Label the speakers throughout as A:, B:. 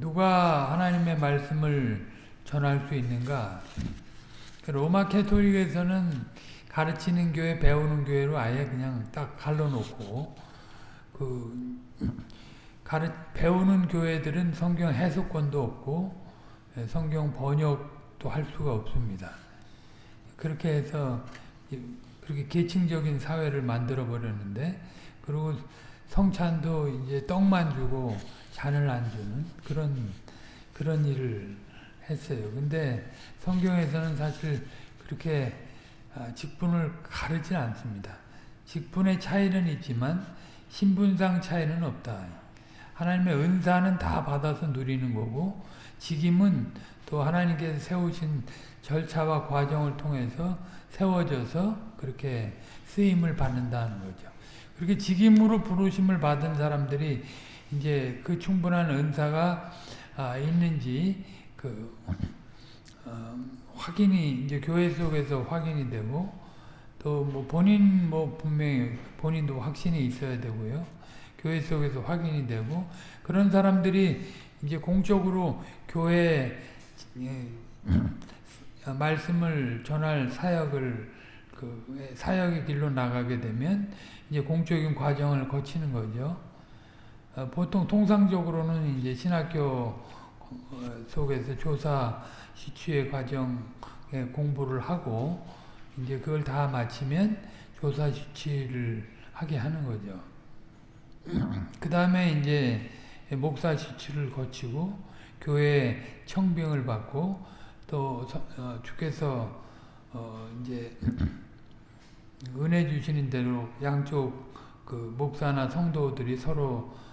A: 누가 하나님의 말씀을 전할 수 있는가? 그 로마 캐토릭에서는 가르치는 교회, 배우는 교회로 아예 그냥 딱 갈라놓고 그 가르 배우는 교회들은 성경 해석권도 없고 예, 성경 번역도 할 수가 없습니다. 그렇게 해서 그렇게 계층적인 사회를 만들어 버렸는데 그리고 성찬도 이제 떡만 주고 잔을 안 주는 그런 그런 일을 했어요. 근데 성경에서는 사실 그렇게 아, 직분을 가르지 않습니다. 직분의 차이는 있지만 신분상 차이는 없다. 하나님의 은사는 다 받아서 누리는 거고 직임은 또 하나님께서 세우신 절차와 과정을 통해서 세워져서 그렇게 쓰임을 받는다는 거죠. 그렇게 직임으로 부르심을 받은 사람들이 이제 그 충분한 은사가 아, 있는지 그 어, 확인이 이제 교회 속에서 확인이 되고 또 뭐 본인 뭐 분명히 본인도 확신이 있어야 되고요. 교회 속에서 확인이 되고 그런 사람들이 이제 공적으로 교회 예, 말씀을 전할 사역을 그 사역의 길로 나가게 되면 이제 공적인 과정을 거치는 거죠. 어, 보통 통상적으로는 이제 신학교 어, 속에서 조사 시추의 과정에 공부를 하고 이제 그걸 다 마치면 조사 시치를 하게 하는 거죠. 그 다음에 이제 목사 시치를 거치고 교회 청빙을 받고 또 어, 주께서 어 이제 은혜 주시는 대로 양쪽 그 목사나 성도들이 서로 어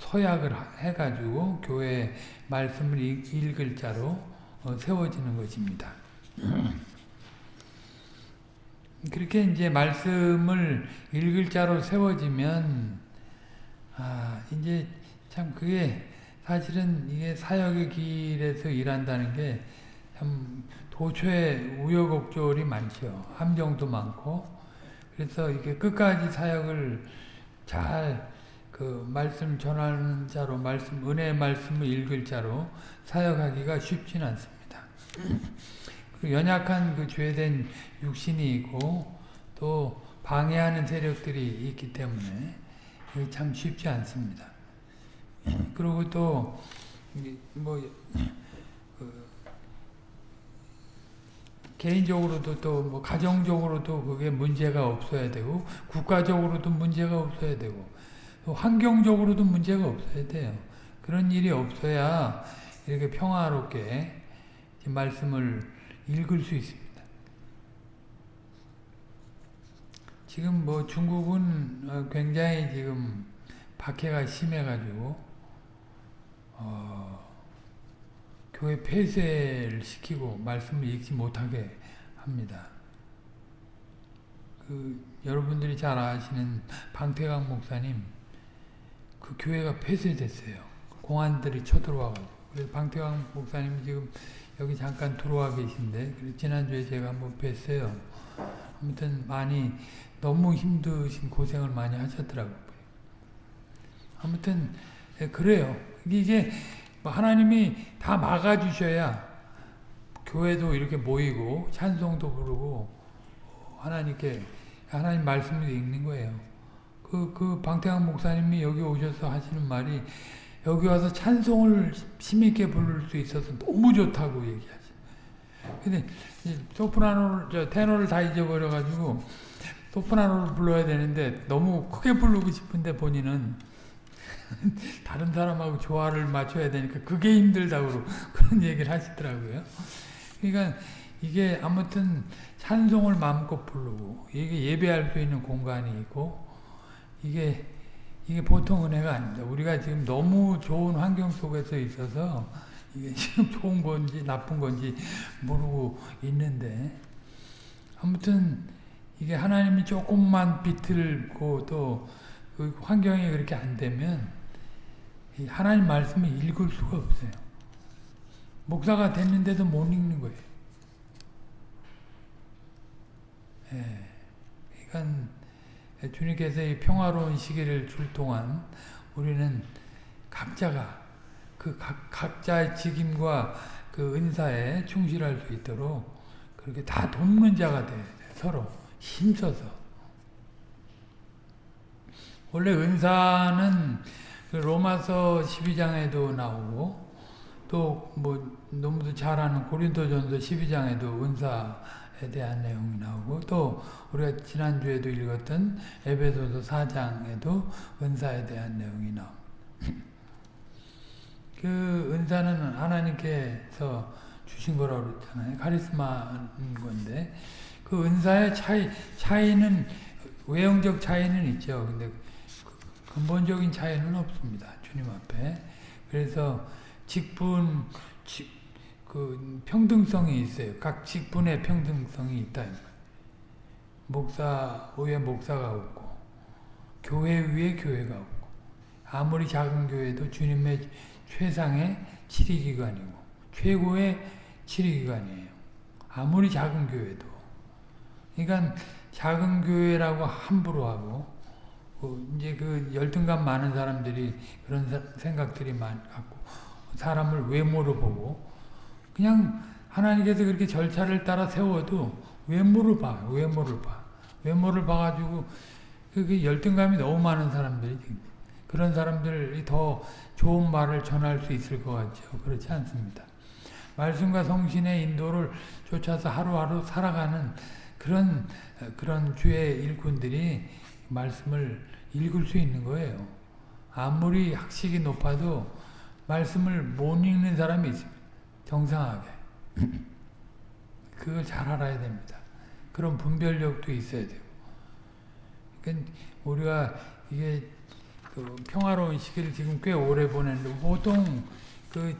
A: 서약을 해가지고 교회 말씀을 읽을 자로 어 세워지는 것입니다. 그렇게 이제 말씀을 읽을 자로 세워지면 아 이제 참 그게 사실은 이게 사역의 길에서 일한다는 게 참 도처에 우여곡절이 많죠. 함정도 많고 그래서 이게 끝까지 사역을 잘 그 말씀 전하는 자로 말씀 은혜의 말씀을 읽을 자로 사역하기가 쉽지는 않습니다. 그 연약한 그 죄된 육신이 있고 또 방해하는 세력들이 있기 때문에 참 쉽지 않습니다. 그리고 또 뭐 그 개인적으로도 또 뭐 가정적으로도 그게 문제가 없어야 되고 국가적으로도 문제가 없어야 되고 환경적으로도 문제가 없어야 돼요. 그런 일이 없어야 이렇게 평화롭게 말씀을 읽을 수 있습니다. 지금 뭐 중국은 어, 굉장히 지금 박해가 심해가지고 어, 교회 폐쇄를 시키고 말씀을 읽지 못하게 합니다. 그 여러분들이 잘 아시는 방태강 목사님 그 교회가 폐쇄됐어요. 공안들이 쳐들어와가지고 그래서 방태강 목사님 지금 여기 잠깐 들어와 계신데 지난주에 제가 한번 뵀어요. 아무튼 많이 너무 힘드신 고생을 많이 하셨더라고요. 아무튼 예, 그래요. 이게 뭐 하나님이 다 막아주셔야 교회도 이렇게 모이고 찬송도 부르고 하나님께 하나님 말씀을 읽는 거예요. 그, 그 방태환 목사님이 여기 오셔서 하시는 말이 여기 와서 찬송을 심있게 부를 수 있어서 너무 좋다고 얘기하죠. 근데 소프라노를, 저 테너를 다 잊어버려가지고 소프라노를 불러야 되는데 너무 크게 부르고 싶은데 본인은 다른 사람하고 조화를 맞춰야 되니까 그게 힘들다고 그런 얘기를 하시더라고요. 그러니까 이게 아무튼 찬송을 마음껏 부르고 이게 예배할 수 있는 공간이 있고 이게 이게 보통 은혜가 아닙니다. 우리가 지금 너무 좋은 환경 속에서 있어서 이게 지금 좋은 건지 나쁜 건지 모르고 있는데 아무튼 이게 하나님이 조금만 비틀고 또그 환경이 그렇게 안 되면 하나님 말씀을 읽을 수가 없어요. 목사가 됐는데도 못 읽는 거예요. 예. 그러니까 주님께서 이 평화로운 시기를 줄 동안 우리는 각자가 그 각, 각자의 직임과 그 은사에 충실할 수 있도록 그렇게 다 돕는 자가 돼 서로 힘써서. 원래 은사는 그 로마서 12장에도 나오고 또 뭐 너무도 잘 아는 고린도전서 12장에도 은사에 대한 내용이 나오고 또 우리가 지난주에도 읽었던 에베소서 4장에도 은사에 대한 내용이 나옵니다. 그 은사는 하나님께서 주신 거라고 그랬잖아요. 카리스마인 건데 그 은사의 차이 차이는 외형적 차이는 있죠. 근데 근본적인 차이는 없습니다. 주님 앞에. 그래서 직분 직, 그 평등성이 있어요. 각 직분의 평등성이 있다. 목사 위에 목사가 없고 교회 위에 교회가 없고 아무리 작은 교회도 주님의 최상의 치리기관이고 최고의 치리기관이에요. 아무리 작은 교회도. 그러니까 작은 교회라고 함부로 하고 그 이제 그 열등감 많은 사람들이 그런 사, 생각들이 많 갖고 사람을 외모로 보고 그냥 하나님께서 그렇게 절차를 따라 세워도 외모를 봐, 외모를 봐, 외모를 봐가지고 그 열등감이 너무 많은 사람들이 그런 사람들이 더 좋은 말을 전할 수 있을 것 같죠. 그렇지 않습니다. 말씀과 성신의 인도를 쫓아서 하루하루 살아가는 그런 그런 주의 일꾼들이 말씀을 읽을 수 있는 거예요. 아무리 학식이 높아도 말씀을 못 읽는 사람이 있습니다. 정상하게. 그걸 잘 알아야 됩니다. 그런 분별력도 있어야 되고. 그러니까 우리가 이게 그 평화로운 시기를 지금 꽤 오래 보냈는데 보통 그,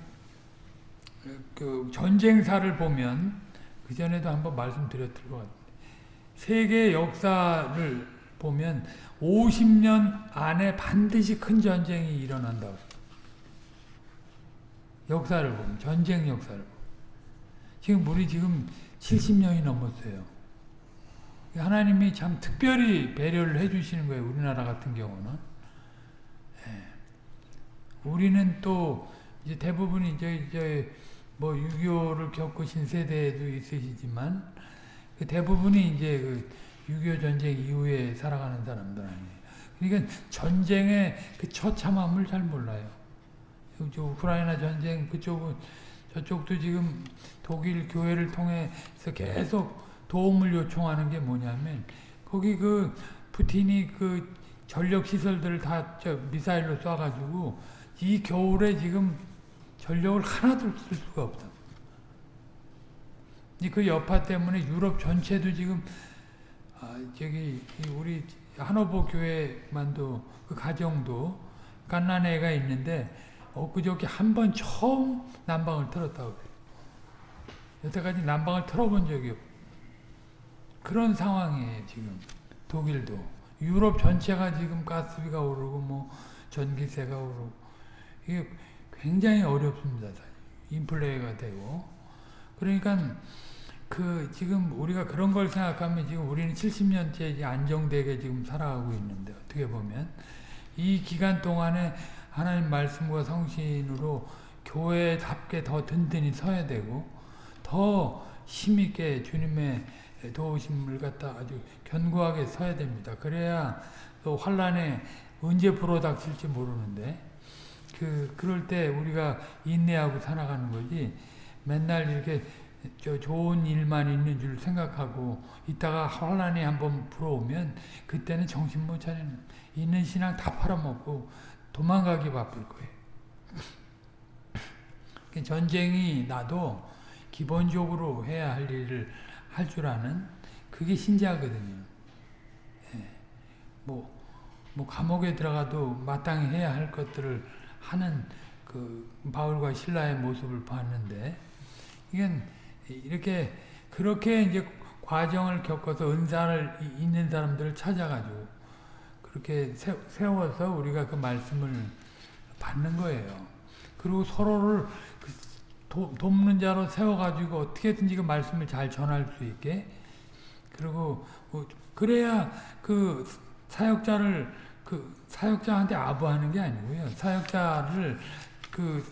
A: 그 전쟁사를 보면 그 전에도 한번 말씀드렸을 것 같아요. 세계 역사를 보면 50년 안에 반드시 큰 전쟁이 일어난다고. 역사를 보면 전쟁 역사를 보면. 지금 우리 지금 70년이 넘었어요. 하나님이 참 특별히 배려를 해주시는 거예요. 우리나라 같은 경우는. 예. 우리는 또 이제 대부분이 이제 이제 뭐 6.25를 겪으신 세대도 있으시지만 그 대부분이 이제 그6.25 전쟁 이후에 살아가는 사람들 아니에요. 그러니까 전쟁의 그 처참함을 잘 몰라요. 저 우크라이나 전쟁 그쪽은 저쪽도 지금 독일 교회를 통해서 계속 도움을 요청하는 게 뭐냐면 거기 그 푸틴이 그 전력 시설들을 다저 미사일로 쏴가지고 이 겨울에 지금 전력을 하나도 쓸 수가 없다. 그 여파 때문에 유럽 전체도 지금 아 저기 우리 한호보 교회만도 그 가정도 갓난 애가 있는데 엊그저께 한 번 처음 난방을 틀었다고 그래요. 여태까지 난방을 틀어본 적이 없 그런 상황이에요, 지금. 독일도. 유럽 전체가 지금 가스비가 오르고, 뭐, 전기세가 오르고. 이게 굉장히 어렵습니다, 인플레가 되고. 그러니까, 그, 지금 우리가 그런 걸 생각하면 지금 우리는 70년째 안정되게 지금 살아가고 있는데, 어떻게 보면. 이 기간 동안에 하나님 말씀과 성신으로 교회답게 더 든든히 서야 되고 더 힘있게 주님의 도우심을 갖다 아주 견고하게 서야 됩니다. 그래야 또 환란에 언제 불어닥칠지 모르는데 그 그럴 때 우리가 인내하고 살아가는 거지 맨날 이렇게 저 좋은 일만 있는 줄 생각하고 있다가 환란이 한번 불어오면 그때는 정신 못 차리는 있는 신앙 다 팔아먹고 도망가기 바쁠 거예요. 전쟁이 나도 기본적으로 해야 할 일을 할 줄 아는 그게 신자거든요. 예. 뭐, 뭐 감옥에 들어가도 마땅히 해야 할 것들을 하는 그 바울과 신라의 모습을 봤는데 이건 이렇게 그렇게 이제 과정을 겪어서 은사를 있는 사람들을 찾아가지고 그렇게 세워서 우리가 그 말씀을 받는 거예요. 그리고 서로를 도, 돕는 자로 세워가지고 어떻게든지 그 말씀을 잘 전할 수 있게 그리고 뭐 그래야 그 사역자를 그 사역자한테 아부하는 게 아니고요. 사역자를 그그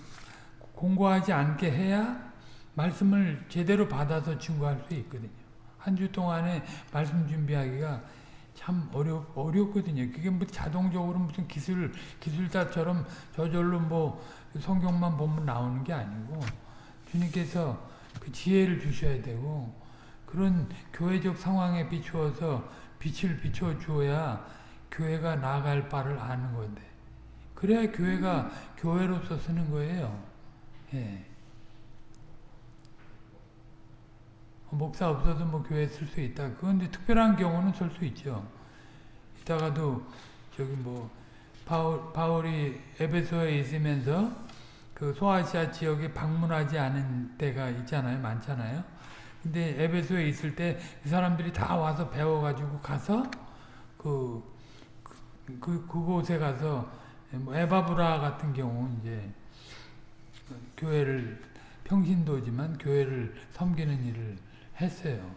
A: 공고하지 않게 해야 말씀을 제대로 받아서 증거할 수 있거든요. 한 주 동안에 말씀 준비하기가 참 어려 어렵거든요. 그게 뭐 자동적으로 무슨 기술 기술자처럼 저절로 뭐 성경만 보면 나오는 게 아니고 주님께서 그 지혜를 주셔야 되고 그런 교회적 상황에 비추어서 빛을 비춰 주어야 교회가 나아갈 바를 아는 건데 그래야 교회가 교회로서 쓰는 거예요. 예. 목사 없어도 뭐 교회 쓸 수 있다. 그런데 특별한 경우는 쓸 수 있죠. 이따가도 저기 뭐 바울, 바울이 에베소에 있으면서 그 소아시아 지역에 방문하지 않은 때가 있잖아요. 많잖아요. 근데 에베소에 있을 때 그 사람들이 다 와서 배워가지고 가서 그, 그, 그 그곳에 가서 뭐 에바브라 같은 경우 이제 교회를 평신도지만 교회를 섬기는 일을 했어요.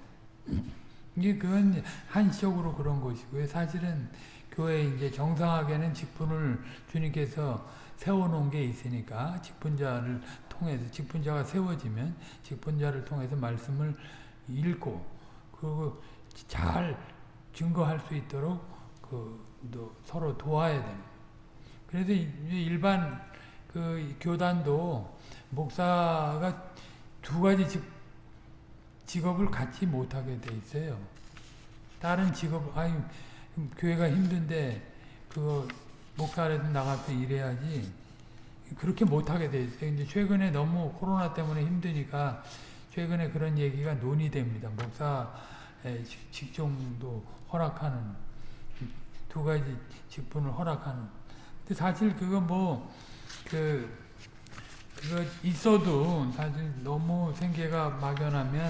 A: 이게 그건 한시적으로 그런 것이고요. 사실은 교회 이제 정상하게는 직분을 주님께서 세워놓은 게 있으니까 직분자를 통해서 직분자가 세워지면 직분자를 통해서 말씀을 읽고 그리고 잘 증거할 수 있도록 그 서로 도와야 되는. 그래서 일반 그 교단도 목사가 두 가지 직, 직업을 갖지 못하게 돼 있어요. 다른 직업, 아니, 교회가 힘든데, 그거, 목사라도 나가서 일해야지. 그렇게 못하게 돼 있어요. 근데 최근에 너무 코로나 때문에 힘드니까, 최근에 그런 얘기가 논의됩니다. 목사의 직종도 허락하는, 두 가지 직분을 허락하는. 근데 사실 그거 뭐, 그, 그거 있어도 사실 너무 생계가 막연하면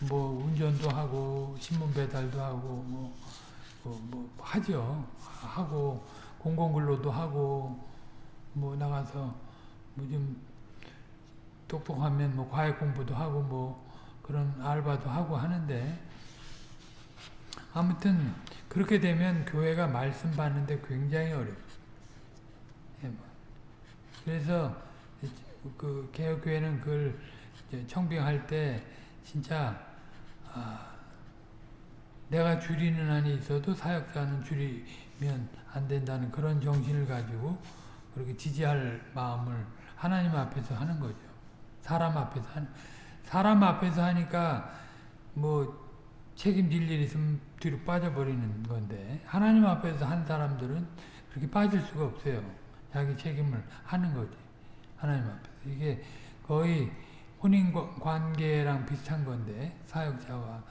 A: 뭐 운전도 하고 신문 배달도 하고 뭐, 뭐, 뭐 하죠. 하고 공공근로도 하고 뭐 나가서 뭐 좀 똑똑하면 뭐 과외 공부도 하고 뭐 그런 알바도 하고 하는데 아무튼 그렇게 되면 교회가 말씀 받는데 굉장히 어렵습니다. 그래서 그 개혁교회는 그걸 청빙할 때 진짜 아, 내가 줄이는 한이 있어도 사역자는 줄이면 안 된다는 그런 정신을 가지고 그렇게 지지할 마음을 하나님 앞에서 하는 거죠. 사람 앞에서 한 사람 앞에서 하니까 뭐 책임질 일 있으면 뒤로 빠져버리는 건데 하나님 앞에서 한 사람들은 그렇게 빠질 수가 없어요. 자기 책임을 하는 거지. 하나님 앞에서. 이게 거의 혼인 관계랑 비슷한 건데 사역자와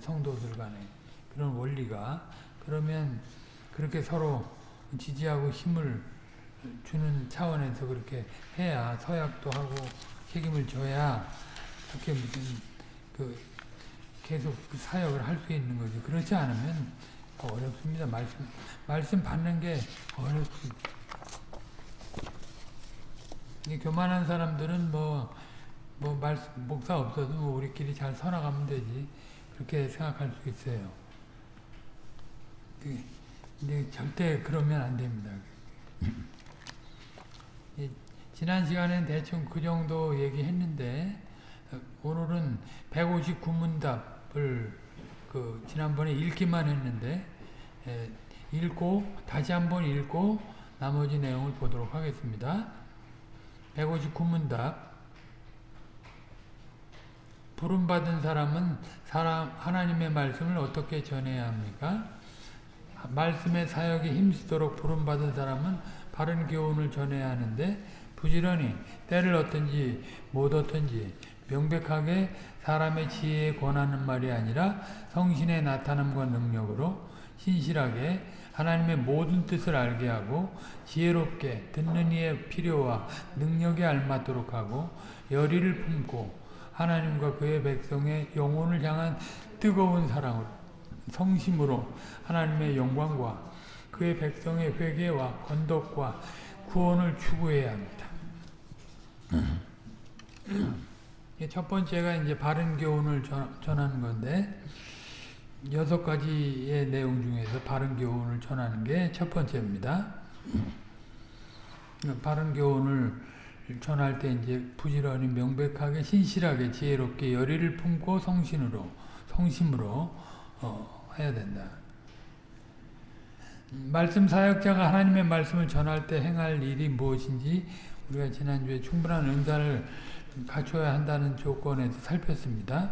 A: 성도들 간의 그런 원리가 그러면 그렇게 서로 지지하고 힘을 주는 차원에서 그렇게 해야 서약도 하고 책임을 져야 그렇게 무슨 그 계속 그 사역을 할 수 있는 거죠. 그렇지 않으면 어렵습니다. 말씀 말씀 받는 게 어렵습니다. 교만한 사람들은 뭐, 뭐, 말, 목사 없어도 뭐 우리끼리 잘 살아가면 되지. 그렇게 생각할 수 있어요. 근데 절대 그러면 안 됩니다. 지난 시간엔 대충 그 정도 얘기했는데, 오늘은 159문답을 그 지난번에 읽기만 했는데, 에, 읽고, 다시 한번 읽고, 나머지 내용을 보도록 하겠습니다. 159문답 부름받은 사람은 사람 하나님의 말씀을 어떻게 전해야 합니까? 말씀의 사역에 힘쓰도록 부름받은 사람은 바른 교훈을 전해야 하는데 부지런히 때를 얻든지 못 얻든지 명백하게 사람의 지혜에 권하는 말이 아니라 성신의 나타남과 능력으로 신실하게 하나님의 모든 뜻을 알게 하고 지혜롭게 듣는 이의 필요와 능력에 알맞도록 하고 열의를 품고 하나님과 그의 백성의 영혼을 향한 뜨거운 사랑으로 성심으로 하나님의 영광과 그의 백성의 회개와 건덕과 구원을 추구해야 합니다. 첫 번째가 이제 바른 교훈을 전하는 건데 여섯 가지의 내용 중에서 바른 교훈을 전하는 게 첫 번째입니다. 바른 교훈을 전할 때 이제 부지런히 명백하게 신실하게 지혜롭게 열의를 품고 성신으로 성심으로 어, 해야 된다. 말씀 사역자가 하나님의 말씀을 전할 때 행할 일이 무엇인지 우리가 지난주에 충분한 은사를 갖춰야 한다는 조건에서 살폈습니다.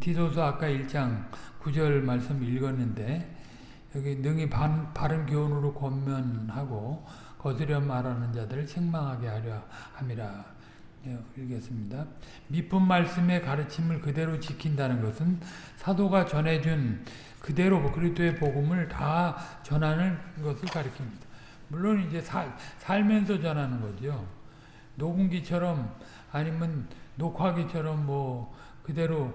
A: 디도서 아까 1장 9절 말씀 읽었는데 여기 능히 반, 바른 교훈으로 권면하고 거스려 말하는 자들을 책망하게 하려 함이라 예, 읽겠습니다. 미쁜 말씀의 가르침을 그대로 지킨다는 것은 사도가 전해준 그대로 그리스도의 복음을 다 전하는 것을 가리킵니다. 물론 이제 살, 살면서 전하는 거죠. 녹음기처럼 아니면 녹화기처럼 뭐 그대로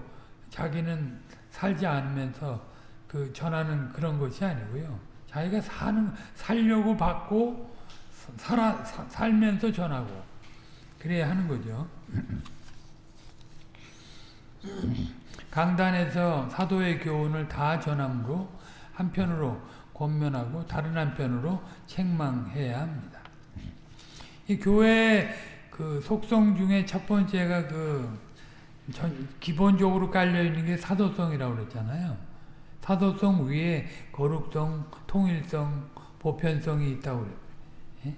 A: 자기는 살지 않으면서 그 전하는 그런 것이 아니고요. 자기가 사는 살려고 받고 살아 사, 살면서 전하고 그래야 하는 거죠. 강단에서 사도의 교훈을 다 전함으로 한편으로 권면하고 다른 한편으로 책망해야 합니다. 이 교회 그 속성 중에 첫 번째가 그 전, 기본적으로 깔려 있는 게 사도성이라고 그랬잖아요. 사도성 위에 거룩성, 통일성, 보편성이 있다고 그래요. 예?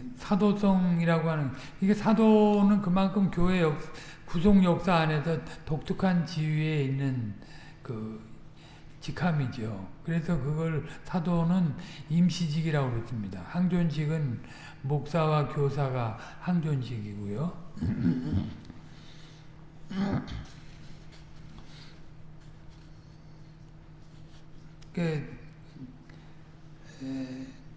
A: 사도성이라고 하는 이게 사도는 그만큼 교회 역, 구속 역사 안에서 독특한 지위에 있는 그 직함이죠. 그래서 그걸 사도는 임시직이라고 그랬습니다. 항존직은 목사와 교사가 항존직이고요. 그,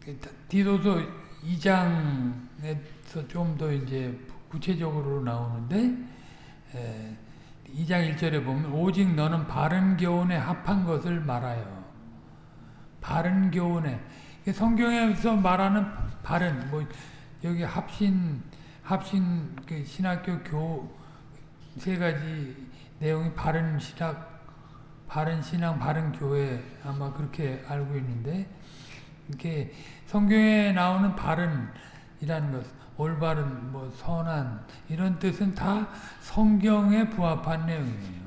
A: 그 디도서 2장에서 좀 더 이제 구체적으로 나오는데 에, 2장 1절에 보면 오직 너는 바른 교훈에 합한 것을 말하여. 바른 교훈에. 성경에서 말하는 바른 뭐 여기 합신 합신 그 신학교 교 세 가지 내용이 바른 신학 바른 신앙 바른 교회 아마 그렇게 알고 있는데 이렇게 성경에 나오는 바른이라는 것 올바른 뭐 선한 이런 뜻은 다 성경에 부합한 내용이에요.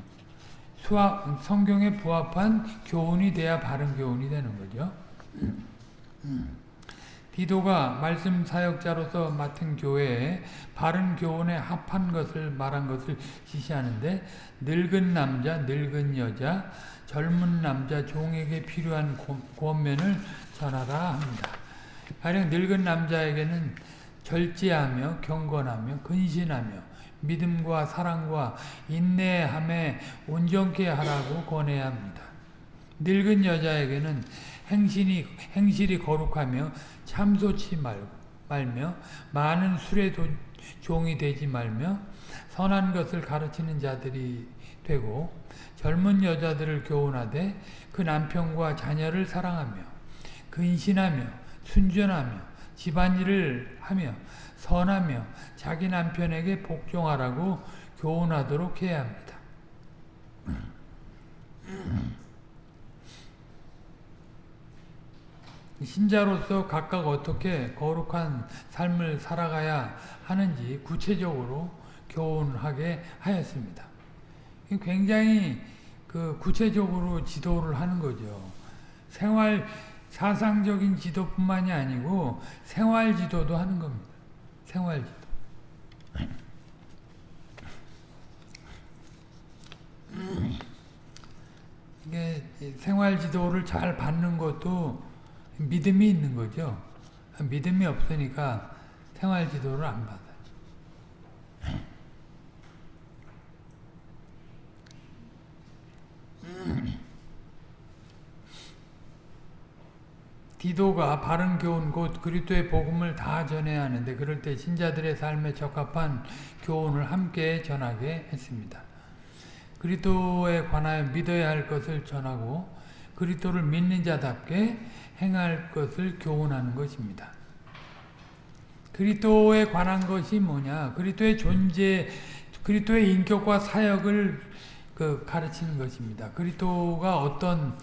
A: 수학 성경에 부합한 교훈이 돼야 바른 교훈이 되는 거죠. 디도가 말씀 사역자로서 맡은 교회에 바른 교훈에 합한 것을 말한 것을 지시하는데 늙은 남자, 늙은 여자, 젊은 남자 종에게 필요한 권면을 전하라 합니다. 가령 늙은 남자에게는 절제하며 경건하며 근신하며 믿음과 사랑과 인내함에 온전케 하라고 권해야 합니다. 늙은 여자에게는 행신이 행실이 거룩하며 참소치 말고 말며 많은 술에 도, 종이 되지 말며 선한 것을 가르치는 자들이 되고 젊은 여자들을 교훈하되 그 남편과 자녀를 사랑하며 근신하며 순전하며 집안일을 하며 선하며 자기 남편에게 복종하라고 교훈하도록 해야 합니다. 신자로서 각각 어떻게 거룩한 삶을 살아가야 하는지 구체적으로 교훈하게 하였습니다. 굉장히 그 구체적으로 지도를 하는 거죠. 생활 사상적인 지도뿐만이 아니고 생활 지도도 하는 겁니다. 생활 지도. 이게 생활 지도를 잘 받는 것도 믿음이 있는 거죠. 믿음이 없으니까 생활 지도를 안 받아요. 디도가 바른 교훈 곧 그리스도의 복음을 다 전해야 하는데 그럴 때 신자들의 삶에 적합한 교훈을 함께 전하게 했습니다. 그리스도에 관하여 믿어야 할 것을 전하고 그리스도를 믿는 자답게 행할 것을 교훈하는 것입니다. 그리스도에 관한 것이 뭐냐? 그리스도의 존재, 그리스도의 인격과 사역을 그 가르치는 것입니다. 그리스도가 어떤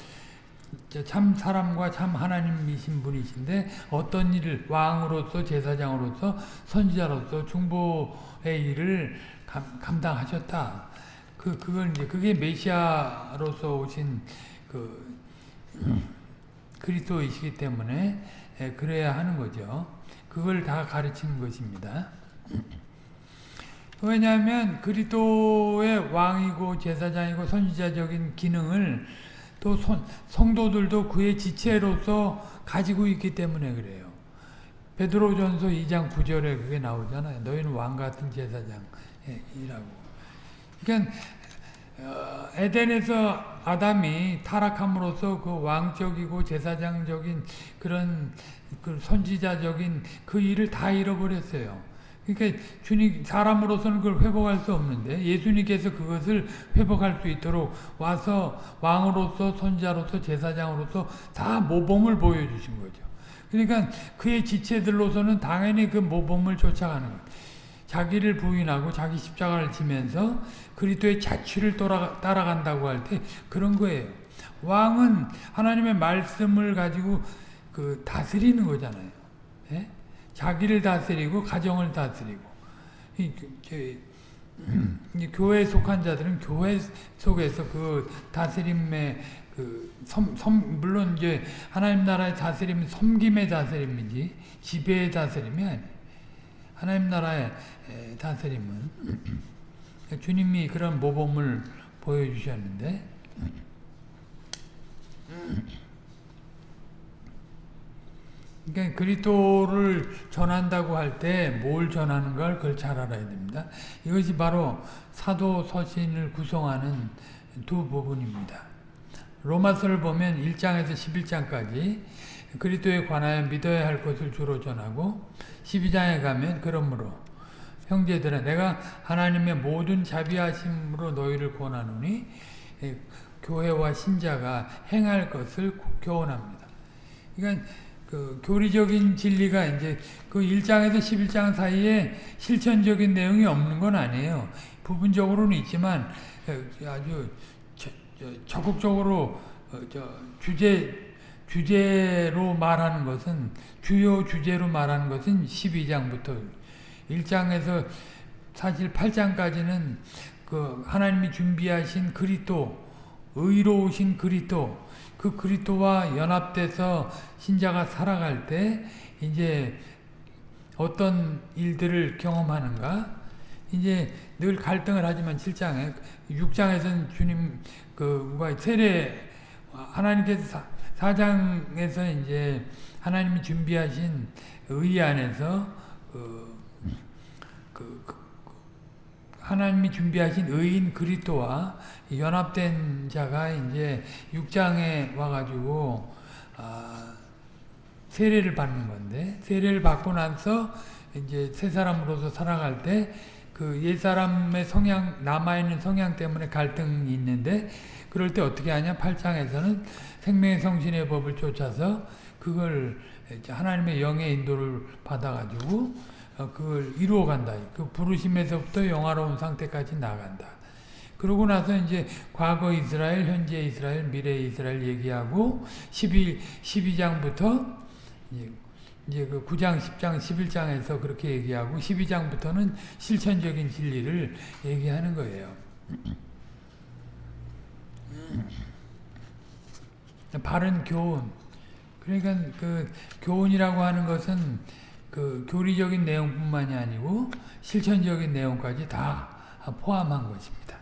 A: 참 사람과 참 하나님이신 분이신데 어떤 일을 왕으로서 제사장으로서 선지자로서 중보의 일을 감, 감당하셨다. 그 그걸 이제 그게 메시아로서 오신 그 그리스도이시기 때문에 예, 그래야 하는 거죠. 그걸 다 가르치는 것입니다. 왜냐하면 그리스도의 왕이고 제사장이고 선지자적인 기능을 또 성도들도 그의 지체로서 가지고 있기 때문에 그래요. 베드로전서 2장 9절에 그게 나오잖아요. 너희는 왕 같은 제사장이라고. 그러니까 어, 에덴에서 아담이 타락함으로써 그 왕적이고 제사장적인 그런 그 선지자적인 그 일을 다 잃어버렸어요. 그러니까 주님 사람으로서는 그걸 회복할 수 없는데 예수님께서 그것을 회복할 수 있도록 와서 왕으로서 선지자로서 제사장으로서 다 모범을 보여주신 거죠. 그러니까 그의 지체들로서는 당연히 그 모범을 쫓아가는 거예요. 자기를 부인하고 자기 십자가를 지면서 그리스도의 자취를 따라간다고 할 때 그런 거예요. 왕은 하나님의 말씀을 가지고 그 다스리는 거잖아요. 예? 자기를 다스리고 가정을 다스리고 이, 이 교회에 속한 자들은 교회 속에서 그 다스림의 그 섬, 섬, 물론 이제 하나님 나라의 다스림은 섬김의 다스림이지 지배의 다스림이 아니에요. 하나님 나라의 다스림은 주님이 그런 모범을 보여주셨는데 그러니까 그리스도를 전한다고 할 때 뭘 전하는 걸 그걸 잘 알아야 됩니다. 이것이 바로 사도 서신을 구성하는 두 부분입니다. 로마서를 보면 1장에서 11장까지 그리스도에 관하여 믿어야 할 것을 주로 전하고 12장에 가면 그러므로 형제들아 내가 하나님의 모든 자비하심으로 너희를 권하노니 교회와 신자가 행할 것을 교훈합니다. 그러니까 그 교리적인 진리가 이제 그 1장에서 11장 사이에 실천적인 내용이 없는 건 아니에요. 부분적으로는 있지만 아주 적극적으로 어, 주제 주제로 말하는 것은 주요 주제로 말하는 것은 12장부터 1장에서 사실 8장까지는 그 하나님이 준비하신 그리스도 의로우신 그리스도 그 그리스도와 연합돼서 신자가 살아갈 때 이제 어떤 일들을 경험하는가? 이제 늘 갈등을 하지만 7장에 6장에서는 주님 그과 세례 하나님께서 4장에서 이제 하나님이 준비하신 의 안에서 그, 그, 그 하나님이 준비하신 의인 그리스도와 연합된 자가 이제 6장에 와가지고 아, 세례를 받는 건데 세례를 받고 나서 이제 새 사람으로서 살아갈 때 그 옛사람의 성향 남아있는 성향 때문에 갈등이 있는데 그럴 때 어떻게 하냐? 8장에서는 생명의 성신의 법을 쫓아서 그걸 하나님의 영의 인도를 받아가지고 어, 그걸 이루어 간다. 그 부르심에서부터 영화로운 상태까지 나간다. 그러고 나서 이제 과거 이스라엘, 현재 이스라엘, 미래 이스라엘 얘기하고 12, 12장부터 이제 그 9장, 10장, 11장에서 그렇게 얘기하고 12장부터는 실천적인 진리를 얘기하는 거예요. 바른 교훈. 그러니까 그 교훈이라고 하는 것은 그 교리적인 내용뿐만이 아니고 실천적인 내용까지 다 포함한 것입니다.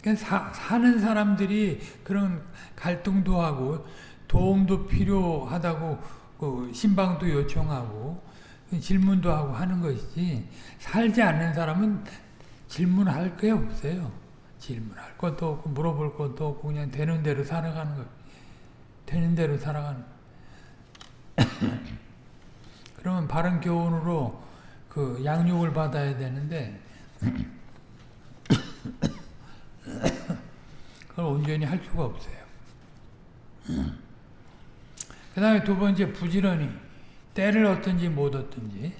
A: 그러니까 사, 사는 사람들이 그런 갈등도 하고 도움도 필요하다고 그 신방도 요청하고 질문도 하고 하는 것이지 살지 않는 사람은 질문할 게 없어요. 질문할 것도 없고 물어볼 것도 없고 그냥 되는 대로 살아가는 거 되는 대로 살아가는 그러면 바른 교훈으로 그 양육을 받아야 되는데 그걸 온전히 할 수가 없어요. 그 다음에 두 번째 부지런히 때를 얻든지 못 얻든지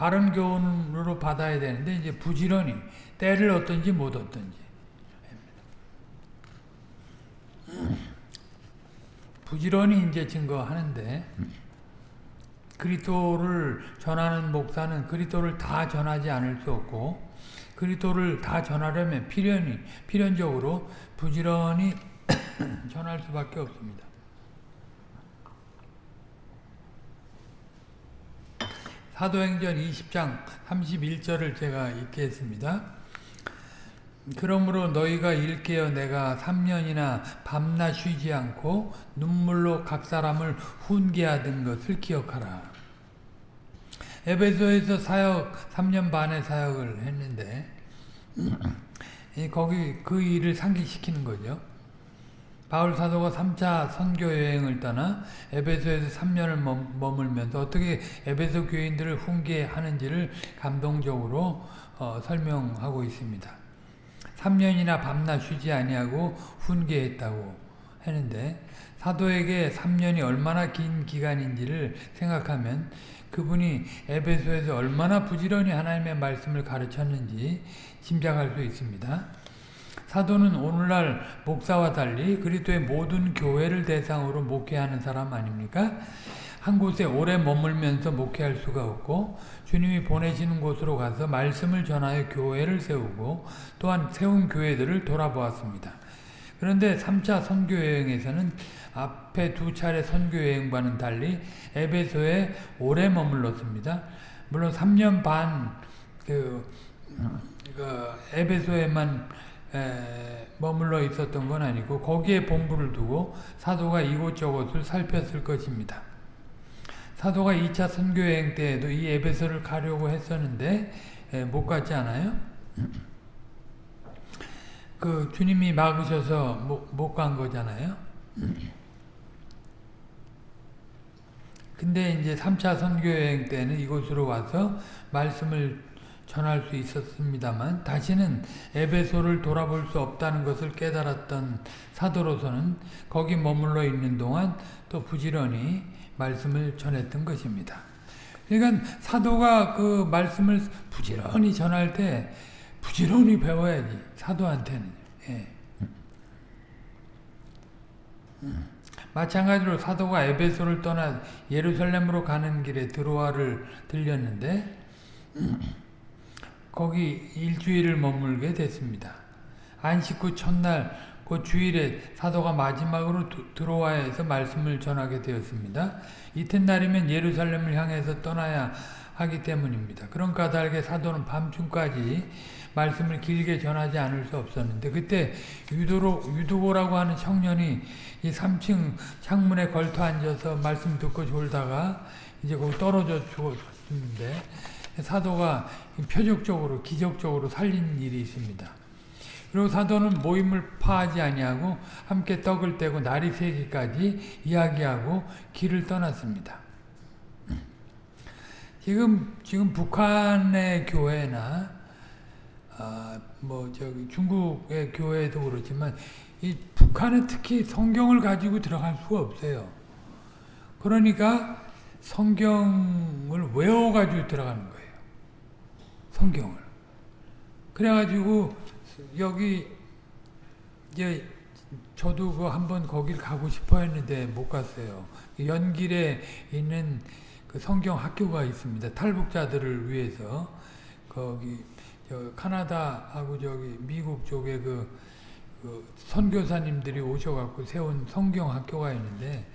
A: 바른 교훈으로 받아야 되는데 이제 부지런히 때를 얻든지 못 얻든지 부지런히 이제 증거하는데 그리스도를 전하는 목사는 그리스도를 다 전하지 않을 수 없고 그리스도를 다 전하려면 필연히 필연적으로 부지런히 전할 수밖에 없습니다. 사도행전 20장 31절을 제가 읽겠습니다. 그러므로 너희가 일깨어 내가 3년이나 밤낮 쉬지 않고 눈물로 각 사람을 훈계하던 것을 기억하라. 에베소에서 사역 3년 반의 사역을 했는데 거기 그 일을 상기시키는 거죠. 바울 사도가 3차 선교 여행을 떠나 에베소에서 3년을 머물면서 어떻게 에베소 교인들을 훈계하는지를 감동적으로 어, 설명하고 있습니다. 3년이나 밤낮 쉬지 아니하고 훈계했다고 했는데 사도에게 3년이 얼마나 긴 기간인지를 생각하면 그분이 에베소에서 얼마나 부지런히 하나님의 말씀을 가르쳤는지 짐작할 수 있습니다. 사도는 오늘날 목사와 달리 그리스도의 모든 교회를 대상으로 목회하는 사람 아닙니까? 한 곳에 오래 머물면서 목회할 수가 없고 주님이 보내시는 곳으로 가서 말씀을 전하여 교회를 세우고 또한 세운 교회들을 돌아보았습니다. 그런데 3차 선교여행에서는 앞에 두 차례 선교여행과는 달리 에베소에 오래 머물렀습니다. 물론 3년 반 그, 그 에베소에만 에, 머물러 있었던 건 아니고 거기에 본부를 두고 사도가 이곳저곳을 살폈을 것입니다. 사도가 2차 선교여행 때에도 이 에베소를 가려고 했었는데 에, 못 갔지 않아요? 그 주님이 막으셔서 못 간 거잖아요. 근데 이제 3차 선교여행 때는 이곳으로 와서 말씀을 전할 수 있었습니다만 다시는 에베소를 돌아볼 수 없다는 것을 깨달았던 사도로서는 거기 머물러 있는 동안 또 부지런히 말씀을 전했던 것입니다. 그러니까 사도가 그 말씀을 부지런히 전할 때 부지런히 배워야지 사도한테는 예. 마찬가지로 사도가 에베소를 떠나 예루살렘으로 가는 길에 드로아를 들렸는데 거기 일주일을 머물게 됐습니다. 안식 후 첫날 그 주일에 사도가 마지막으로 드로아에서 말씀을 전하게 되었습니다. 이튿날이면 예루살렘을 향해서 떠나야 하기 때문입니다. 그런 까닭에 사도는 밤중까지 말씀을 길게 전하지 않을 수 없었는데 그때 유도로, 유도고라고 하는 청년이 이 3층 창문에 걸터 앉아서 말씀 듣고 졸다가 이제 거기 떨어져 죽었는데 사도가 표적적으로 기적적으로 살린 일이 있습니다. 그리고 사도는 모임을 파하지 아니하고 함께 떡을 떼고 날이 새기까지 이야기하고 길을 떠났습니다. 지금 지금 북한의 교회나 아, 뭐 저기 중국의 교회도 그렇지만 이 북한은 특히 성경을 가지고 들어갈 수가 없어요. 그러니까 성경을 외워가지고 들어가는 거예요. 성경을. 그래가지고 여기 이제 저도 그 한번 거길 가고 싶어 했는데 못 갔어요. 연길에 있는 그 성경 학교가 있습니다. 탈북자들을 위해서 거기 저 카나다하고 저기 미국 쪽에 그, 그 선교사님들이 오셔갖고 세운 성경 학교가 있는데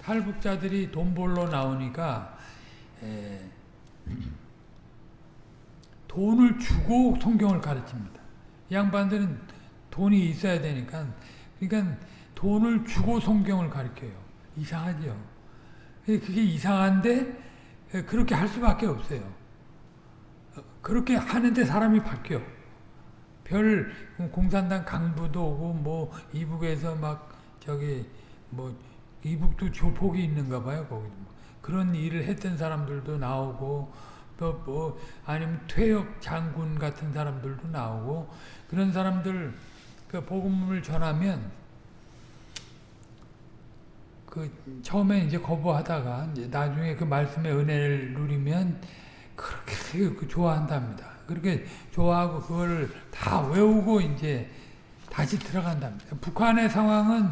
A: 탈북자들이 돈 벌러 나오니까 에, 돈을 주고 성경을 가르칩니다. 양반들은 돈이 있어야 되니까 그러니까 돈을 주고 성경을 가르쳐요. 이상하죠. 그게 이상한데 그렇게 할 수밖에 없어요. 그렇게 하는데 사람이 바뀌어. 별 공산당 강부도 오고 뭐 이북에서 막 저기 뭐 이북도 조폭이 있는가 봐요 거기 그런 일을 했던 사람들도 나오고 또 뭐 아니면 퇴역 장군 같은 사람들도 나오고 그런 사람들 그 복음을 전하면 그 처음에 이제 거부하다가 이제 나중에 그 말씀의 은혜를 누리면 그렇게 그 좋아한답니다. 그렇게 좋아하고 그걸 다 외우고 이제 다시 들어간답니다. 북한의 상황은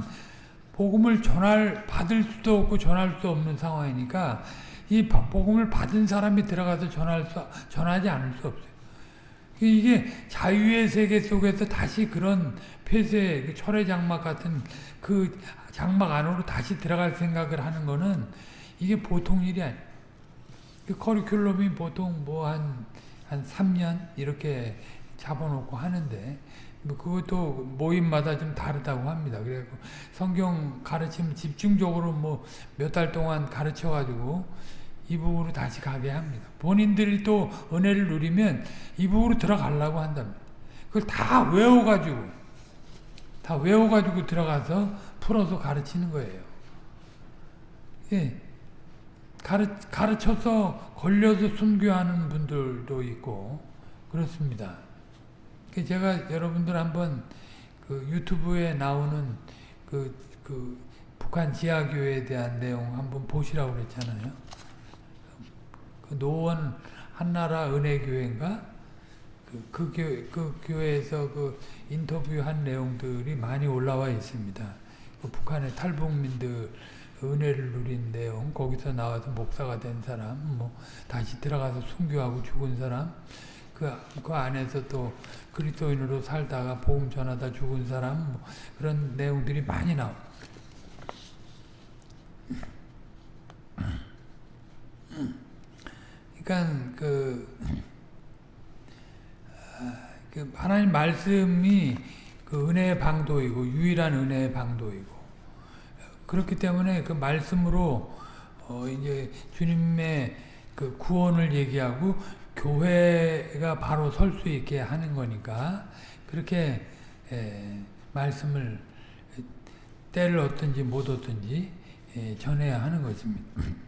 A: 복음을 전할 받을 수도 없고 전할 수 없는 상황이니까 이 복음을 받은 사람이 들어가서 전할 수 전하지 않을 수 없어요. 이게 자유의 세계 속에서 다시 그런 폐쇄, 그 철의 장막 같은 그 장막 안으로 다시 들어갈 생각을 하는 거는 이게 보통 일이 아니에요. 그 커리큘럼이 보통 뭐 한, 한 3년 이렇게 잡아놓고 하는데, 뭐 그것도 모임마다 좀 다르다고 합니다. 그래서 성경 가르침 집중적으로 뭐 몇 달 동안 가르쳐가지고 이북으로 다시 가게 합니다. 본인들이 또 은혜를 누리면 이북으로 들어가려고 한답니다. 그걸 다 외워가지고, 다 외워가지고 들어가서 풀어서 가르치는 거예요. 예. 가르, 가르쳐서 걸려서 순교하는 분들도 있고, 그렇습니다. 제가 여러분들 한번 그 유튜브에 나오는 그, 그 북한 지하교회에 대한 내용 한번 보시라고 그랬잖아요. 그 노원 한나라 은혜교회인가? 그, 그, 교회, 그 교회에서 그 인터뷰한 내용들이 많이 올라와 있습니다. 그 북한의 탈북민들 은혜를 누린 내용, 거기서 나와서 목사가 된 사람, 뭐 다시 들어가서 순교하고 죽은 사람, 그, 그 안에서 또 그리스도인으로 살다가 복음 전하다 죽은 사람, 뭐 그런 내용들이 많이 나와. 그러니까 그, 그 하나님 말씀이 그 은혜의 방도이고 유일한 은혜의 방도이고 그렇기 때문에 그 말씀으로 어 이제 주님의 그 구원을 얘기하고 교회가 바로 설 수 있게 하는 거니까 그렇게 에 말씀을 때를 얻든지 못 얻든지 전해야 하는 것입니다.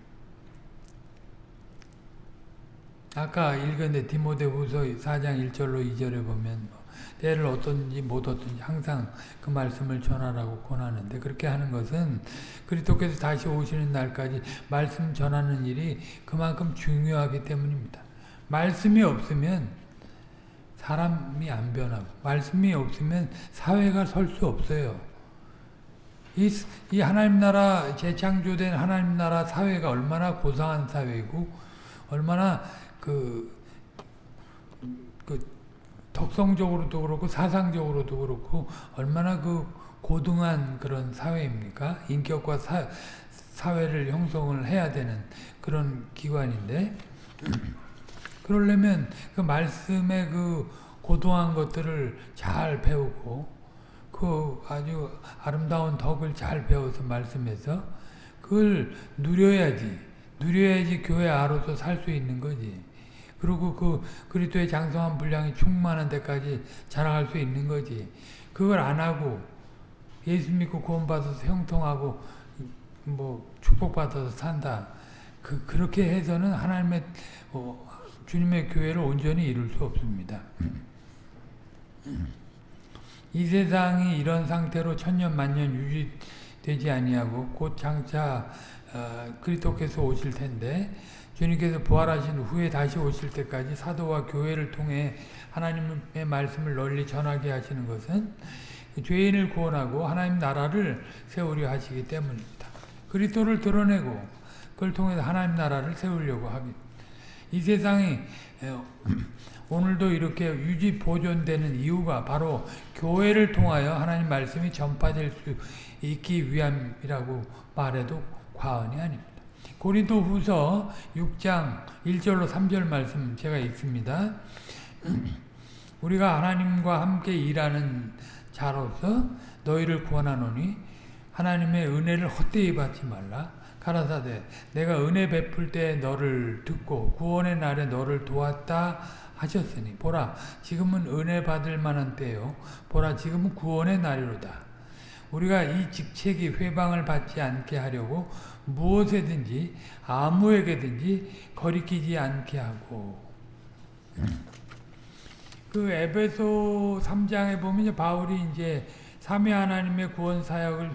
A: 아까 읽었는데 디모데후서 4장 1절로 2절에 보면 뭐 때를 얻든지 못 얻든지 항상 그 말씀을 전하라고 권하는데 그렇게 하는 것은 그리스도께서 다시 오시는 날까지 말씀 전하는 일이 그만큼 중요하기 때문입니다. 말씀이 없으면 사람이 안 변하고 말씀이 없으면 사회가 설 수 없어요. 이, 이 하나님 나라 재창조된 하나님 나라 사회가 얼마나 고상한 사회이고 얼마나 그, 그 덕성적으로도 그렇고 사상적으로도 그렇고 얼마나 그 고등한 그런 사회입니까? 인격과 사, 사회를 형성을 해야 되는 그런 기관인데 그러려면 그 말씀의 그 고도한 것들을 잘 배우고 그 아주 아름다운 덕을 잘 배워서 말씀해서 그걸 누려야지 누려야지 교회 아로서 살 수 있는 거지. 그리고 그 그리스도의 장성한 분량이 충만한 데까지 자라갈 수 있는 거지. 그걸 안 하고 예수 믿고 구원받아서 형통하고 뭐 축복받아서 산다. 그 그렇게 해서는 하나님의 어, 주님의 교회를 온전히 이룰 수 없습니다. 이 세상이 이런 상태로 천년 만년 유지되지 아니하고 곧 장차 어, 그리스도께서 오실 텐데 주님께서 부활하신 후에 다시 오실 때까지 사도와 교회를 통해 하나님의 말씀을 널리 전하게 하시는 것은 죄인을 구원하고 하나님 나라를 세우려 하시기 때문입니다. 그리스도를 드러내고 그걸 통해서 하나님 나라를 세우려고 합니다. 이 세상이 오늘도 이렇게 유지 보존되는 이유가 바로 교회를 통하여 하나님 말씀이 전파될 수 있기 위함이라고 말해도 과언이 아닙니다. 고린도 후서 6장 1절로 3절 말씀 제가 읽습니다. 우리가 하나님과 함께 일하는 자로서 너희를 구원하노니 하나님의 은혜를 헛되이 받지 말라. 가라사대 내가 은혜 베풀 때 너를 듣고 구원의 날에 너를 도왔다 하셨으니 보라 지금은 은혜 받을 만한 때요 보라 지금은 구원의 날이로다. 우리가 이 직책이 회방을 받지 않게 하려고 무엇에든지 아무에게든지 거리끼지 않게 하고 그 에베소 3장에 보면 바울이 이제 삼위 하나님의 구원 사역을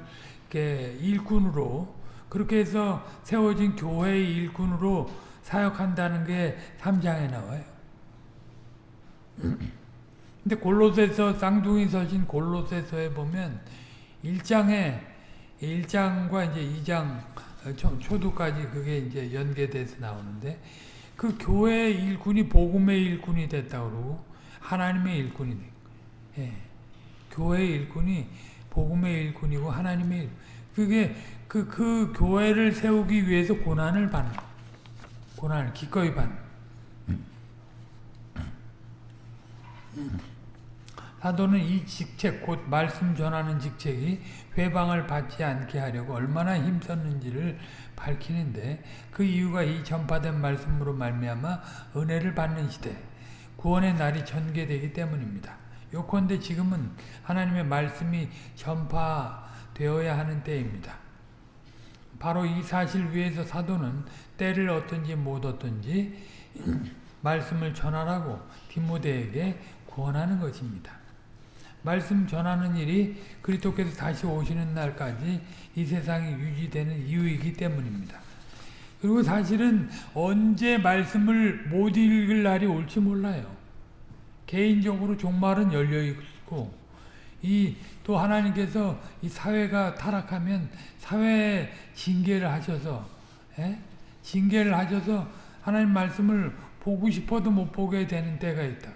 A: 이렇게 일꾼으로 그렇게 해서 세워진 교회의 일꾼으로 사역한다는 게 3장에 나와요. 근데 골로새서 쌍둥이 서신 골로새서에 보면 1장에 1장과 이제 2장 초, 초두까지 그게 이제 연계돼서 나오는데 그 교회의 일꾼이 복음의 일꾼이 됐다 그러고 하나님의 일꾼이 된 예. 교회의 일꾼이 복음의 일꾼이고 하나님의 일 그게 그, 그 교회를 세우기 위해서 고난을 받는 고난을 기꺼이 받는 사도는 이 직책 곧 말씀 전하는 직책이 회방을 받지 않게 하려고 얼마나 힘썼는지를 밝히는데 그 이유가 이 전파된 말씀으로 말미암아 은혜를 받는 시대 구원의 날이 전개되기 때문입니다. 요컨대 지금은 하나님의 말씀이 전파 되어야 하는 때입니다. 바로 이 사실 위에서 사도는 때를 어떤지 못 어떤지 말씀을 전하라고 디모데에게 구원하는 것입니다. 말씀 전하는 일이 그리스도께서 다시 오시는 날까지 이 세상이 유지되는 이유이기 때문입니다. 그리고 사실은 언제 말씀을 못 읽을 날이 올지 몰라요. 개인적으로 종말은 열려 있고 이 또 하나님께서 이 사회가 타락하면 사회에 징계를 하셔서 에? 징계를 하셔서 하나님 말씀을 보고 싶어도 못 보게 되는 때가 있다.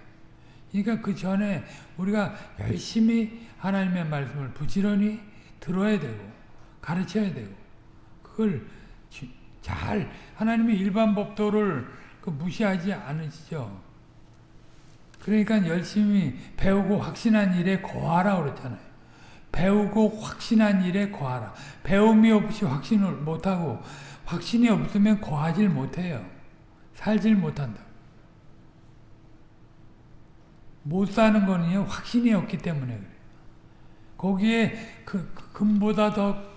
A: 그러니까 그 전에 우리가 열심히 하나님의 말씀을 부지런히 들어야 되고 가르쳐야 되고 그걸 잘 하나님의 일반 법도를 그 무시하지 않으시죠. 그러니까 열심히 배우고 확신한 일에 거하라 그랬잖아요. 배우고 확신한 일에 거하라. 배움이 없이 확신을 못하고 확신이 없으면 거하질 못해요. 살질 못한다. 못 사는 거는요, 확신이 없기 때문에 그래요. 거기에 그, 그 금보다 더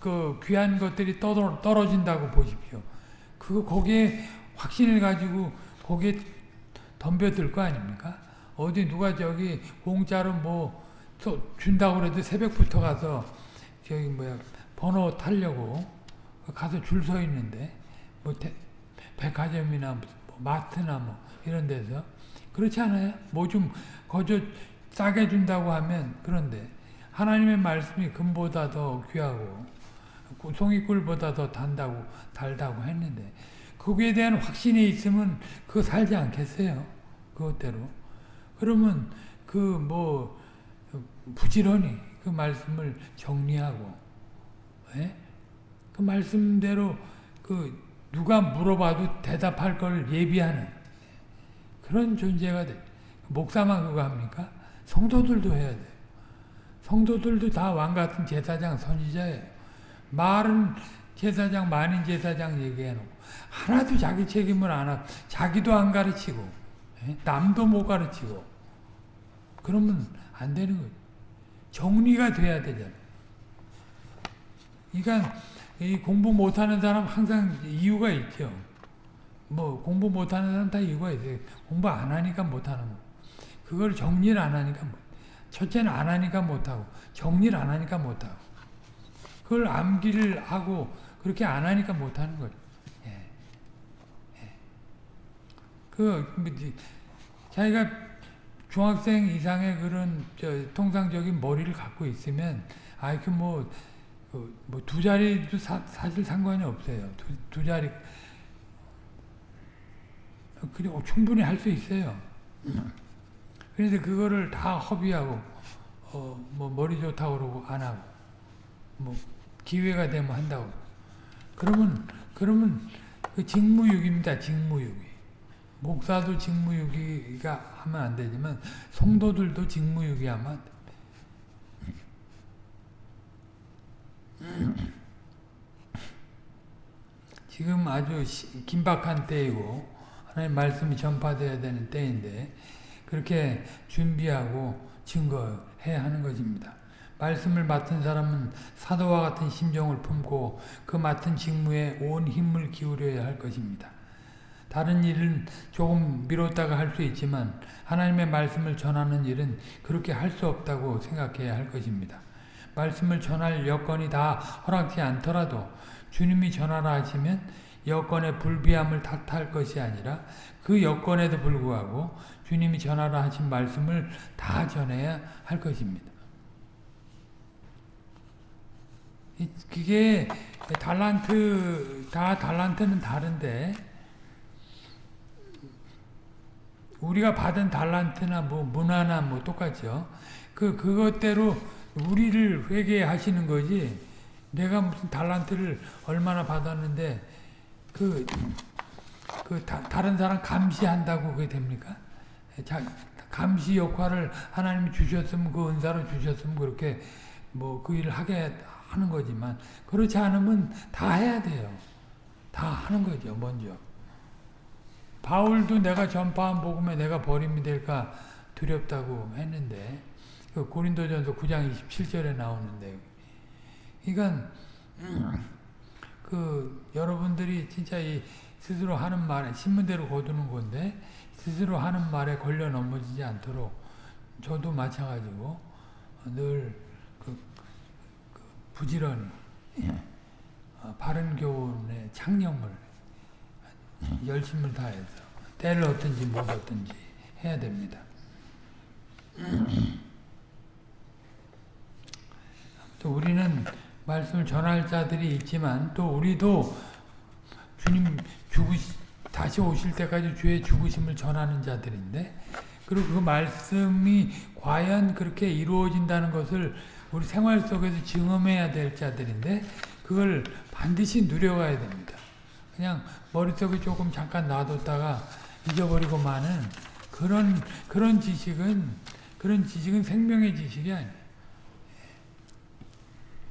A: 그 귀한 것들이 떨어, 떨어진다고 보십시오. 그 거기에 확신을 가지고 거기에 덤벼들 거 아닙니까? 어디 누가 저기 공짜로 뭐 준다고 그래도 새벽부터 가서 저기 뭐야 번호 타려고 가서 줄 서 있는데 뭐 대, 백화점이나 뭐 마트나 뭐 이런 데서 그렇지 않아요? 뭐 좀 거저 싸게 준다고 하면 그런데 하나님의 말씀이 금보다 더 귀하고 송이꿀보다 더 단다고 달다고 했는데 거기에 대한 확신이 있으면 그거 살지 않겠어요? 그것대로. 그러면 그 뭐 부지런히 그 말씀을 정리하고 예? 그 말씀대로 그 누가 물어봐도 대답할 걸 예비하는 그런 존재가 돼. 목사만 그거 합니까? 성도들도 해야 돼요. 성도들도 다 왕같은 제사장 선지자예요. 말은 제사장, 만인 제사장 얘기해놓고 하나도 자기 책임을 안 하고 자기도 안 가르치고 에? 남도 못 가르치고 그러면 안 되는 거죠. 정리가 돼야 되잖아요. 그러니까 이 공부 못하는 사람 항상 이유가 있죠. 뭐 공부 못하는 사람 다 이유가 있어요. 공부 안 하니까 못하는 거. 그걸 정리를 안 하니까 못. 첫째는 안 하니까 못하고 정리를 안 하니까 못하고 그걸 암기를 하고 그렇게 안 하니까 못 하는 거죠. 예. 예. 그 뭐, 자기가 중학생 이상의 그런 통상적인 머리를 갖고 있으면 아이큐 뭐 뭐두 자리도 사, 실 상관이 없어요. 두, 두 자리 그리고 충분히 할 수 있어요. 그런데 그거를 다 허비하고 어, 뭐 머리 좋다고 그러고 안 하고 뭐 기회가 되면 한다고 그러면 그러면 그 직무유기입니다. 직무유기. 목사도 직무유기가 하면 안 되지만 성도들도 직무유기 하면 안 돼. 지금 아주 긴박한 때이고 하나님 말씀이 전파되어야 되는 때인데 그렇게 준비하고 증거해야 하는 것입니다. 말씀을 맡은 사람은 사도와 같은 심정을 품고 그 맡은 직무에 온 힘을 기울여야 할 것입니다. 다른 일은 조금 미뤘다가 할 수 있지만 하나님의 말씀을 전하는 일은 그렇게 할 수 없다고 생각해야 할 것입니다. 말씀을 전할 여건이 다 허락지 않더라도 주님이 전하라 하시면 여건의 불비함을 탓할 것이 아니라 그 여건에도 불구하고 주님이 전하라 하신 말씀을 다 전해야 할 것입니다. 이- 그게 달란트 다 달란트는 다른데 우리가 받은 달란트나 뭐 문화나 뭐 똑같죠. 그 그것대로 우리를 회개하시는 거지. 내가 무슨 달란트를 얼마나 받았는데 그, 그 다, 다른 사람 감시한다고 그게 됩니까? 자, 감시 역할을 하나님이 주셨으면 그 은사로 주셨으면 그렇게 뭐 그 일을 하게 하는 거지만 그렇지 않으면 다 해야 돼요. 다 하는 거죠 먼저. 바울도 내가 전파한 복음에 내가 버림이 될까 두렵다고 했는데 그 고린도전서 9장 27절에 나오는데 그러니까 그 여러분들이 진짜 이 스스로 하는 말에 신문대로 거두는 건데 스스로 하는 말에 걸려 넘어지지 않도록 저도 마찬가지고 늘 그, 그 부지런히 어, 바른 교훈의 창념을 열심을 다해서 때를 얻든지 못 얻든지 해야 됩니다. 또 우리는 말씀을 전할 자들이 있지만 또 우리도 주님 죽으시 다시 오실 때까지 주의 죽으심을 전하는 자들인데 그리고 그 말씀이 과연 그렇게 이루어진다는 것을 우리 생활 속에서 증험해야 될 자들인데 그걸 반드시 누려가야 됩니다. 그냥 머릿속에 조금 잠깐 놔뒀다가 잊어버리고 마는 그런 그런 지식은 그런 지식은 생명의 지식이 아니에요.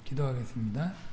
A: 기도하겠습니다.